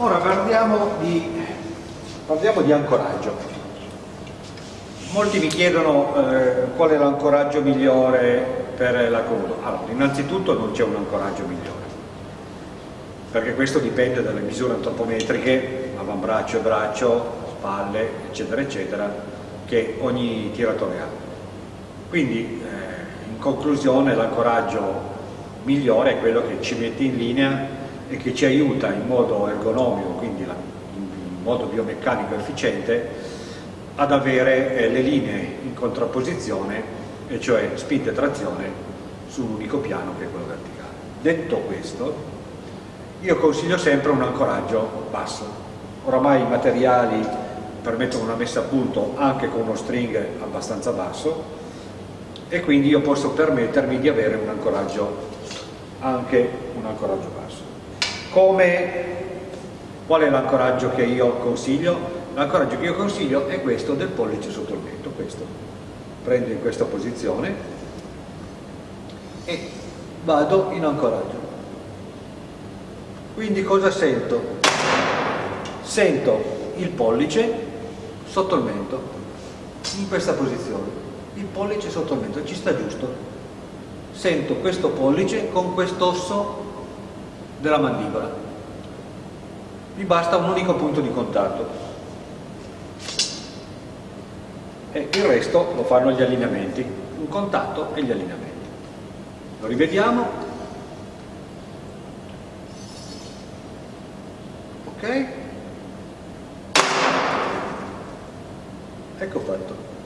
Ora parliamo di, parliamo di ancoraggio. Molti mi chiedono eh, qual è l'ancoraggio migliore per la coda. Allora, innanzitutto non c'è un ancoraggio migliore, perché questo dipende dalle misure antropometriche, avambraccio, braccio, spalle, eccetera, eccetera, che ogni tiratore ha. Quindi, eh, in conclusione, l'ancoraggio migliore è quello che ci mette in linea e che ci aiuta in modo ergonomico, quindi in modo biomeccanico efficiente, ad avere eh, le linee in contrapposizione, e cioè spinta e trazione su un unico piano che è quello verticale. Detto questo, io consiglio sempre un ancoraggio basso. Oramai i materiali permettono una messa a punto anche con uno string abbastanza basso e quindi io posso permettermi di avere un ancoraggio anche un ancoraggio basso. Come, qual è l'ancoraggio che io consiglio? L'ancoraggio che io consiglio è questo del pollice sotto il mento, questo. Prendo in questa posizione e vado in ancoraggio. Quindi cosa sento? Sento il pollice sotto il mento, in questa posizione. Il pollice sotto il mento, ci sta giusto sento questo pollice con quest'osso della mandibola. Mi basta un unico punto di contatto. E il resto lo fanno gli allineamenti, un contatto e gli allineamenti. Lo rivediamo. Ok? Ecco fatto.